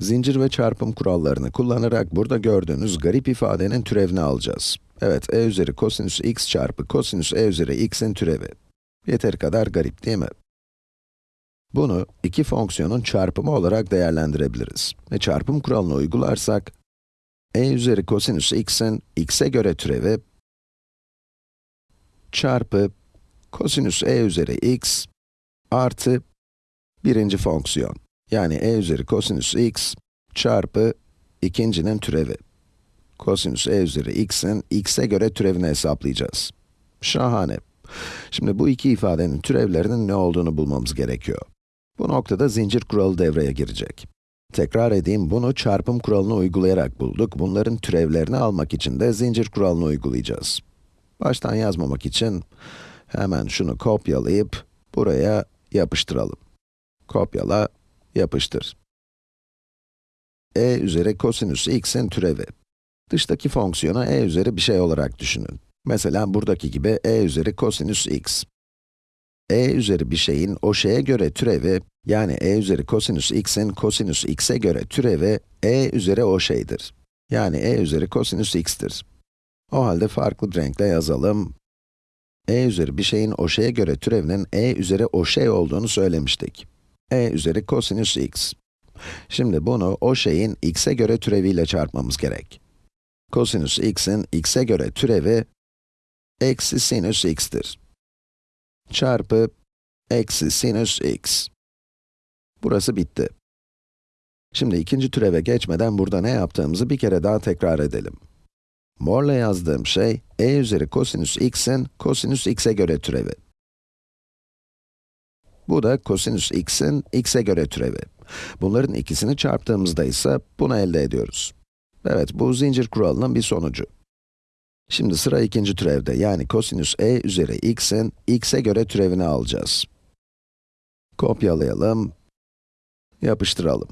Zincir ve çarpım kurallarını kullanarak burada gördüğünüz garip ifadenin türevini alacağız. Evet, e üzeri kosinüs x çarpı kosinüs e üzeri x'in türevi. Yeteri kadar garip değil mi? Bunu iki fonksiyonun çarpımı olarak değerlendirebiliriz. Ve çarpım kuralını uygularsak, e üzeri kosinüs x'in x'e göre türevi çarpı kosinüs e üzeri x artı birinci fonksiyon. Yani e üzeri kosinüs x çarpı ikincinin türevi. Kosinüs e üzeri x'in x'e göre türevini hesaplayacağız. Şahane. Şimdi bu iki ifadenin türevlerinin ne olduğunu bulmamız gerekiyor. Bu noktada zincir kuralı devreye girecek. Tekrar edeyim, bunu çarpım kuralını uygulayarak bulduk. Bunların türevlerini almak için de zincir kuralını uygulayacağız. Baştan yazmamak için hemen şunu kopyalayıp buraya yapıştıralım. Kopyala, yapıştır. e üzeri kosinüs x'in türevi. Dıştaki fonksiyonu e üzeri bir şey olarak düşünün. Mesela buradaki gibi e üzeri kosinüs x. e üzeri bir şeyin o şeye göre türevi, yani e üzeri kosinüs x'in kosinüs x'e göre türevi, e üzeri o şeydir. Yani e üzeri kosinüs x'tir. O halde farklı bir renkle yazalım. e üzeri bir şeyin o şeye göre türevinin e üzeri o şey olduğunu söylemiştik. E üzeri kosinüs x. Şimdi bunu o şeyin x'e göre türeviyle çarpmamız gerek. Kosinüs x'in x'e göre türevi, eksi sinüs x'tir. Çarpı, eksi sinüs x. Burası bitti. Şimdi ikinci türeve geçmeden burada ne yaptığımızı bir kere daha tekrar edelim. Morla yazdığım şey, e üzeri kosinüs x'in kosinüs x'e göre türevi. Bu da kosinüs x'in x'e göre türevi. Bunların ikisini çarptığımızda ise bunu elde ediyoruz. Evet, bu zincir kuralının bir sonucu. Şimdi sıra ikinci türevde, yani kosinüs e üzeri x'in x'e göre türevini alacağız. Kopyalayalım, yapıştıralım.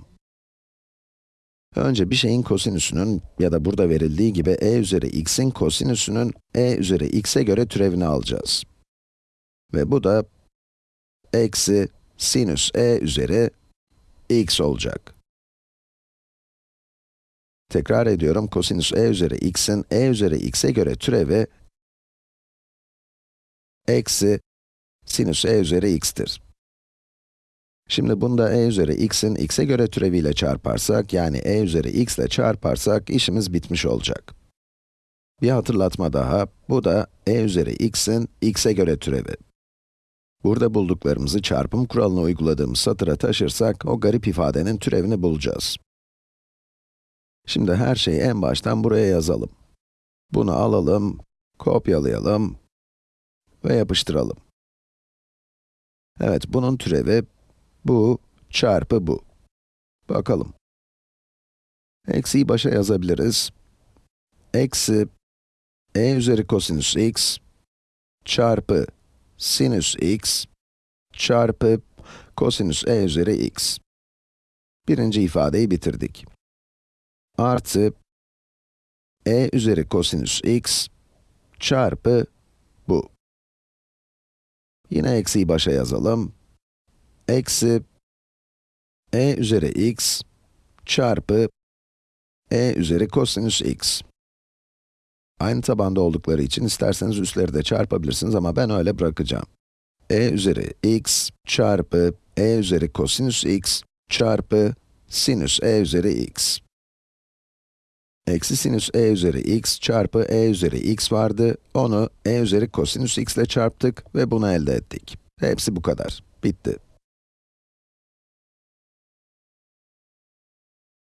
Önce bir şeyin kosinüsünün ya da burada verildiği gibi e üzeri x'in kosinüsünün e üzeri x'e göre türevini alacağız. Ve bu da eksi sinüs e üzeri x olacak. Tekrar ediyorum, kosinüs e üzeri x'in e üzeri x'e göre türevi eksi sinüs e üzeri x'tir. Şimdi bunda e üzeri x'in x'e göre türeviyle çarparsak, yani e üzeri x ile çarparsak işimiz bitmiş olacak. Bir hatırlatma daha, bu da e üzeri x'in x'e göre türevi. Burada bulduklarımızı çarpım kuralını uyguladığımız satıra taşırsak, o garip ifadenin türevini bulacağız. Şimdi her şeyi en baştan buraya yazalım. Bunu alalım, kopyalayalım ve yapıştıralım. Evet, bunun türevi bu çarpı bu. Bakalım. Eksiyi başa yazabiliriz. Eksi e üzeri kosinüs x çarpı sinüs x çarpı kosinüs e üzeri x. Birinci ifadeyi bitirdik. Artı e üzeri kosinüs x çarpı bu. Yine eksiyi başa yazalım. Eksi e üzeri x çarpı e üzeri kosinüs x. Aynı tabanda oldukları için isterseniz üstleri de çarpabilirsiniz ama ben öyle bırakacağım. e üzeri x çarpı e üzeri kosinüs x çarpı sinüs e üzeri x. Eksi sinüs e üzeri x çarpı e üzeri x vardı, onu e üzeri kosinüs x ile çarptık ve bunu elde ettik. Hepsi bu kadar. Bitti.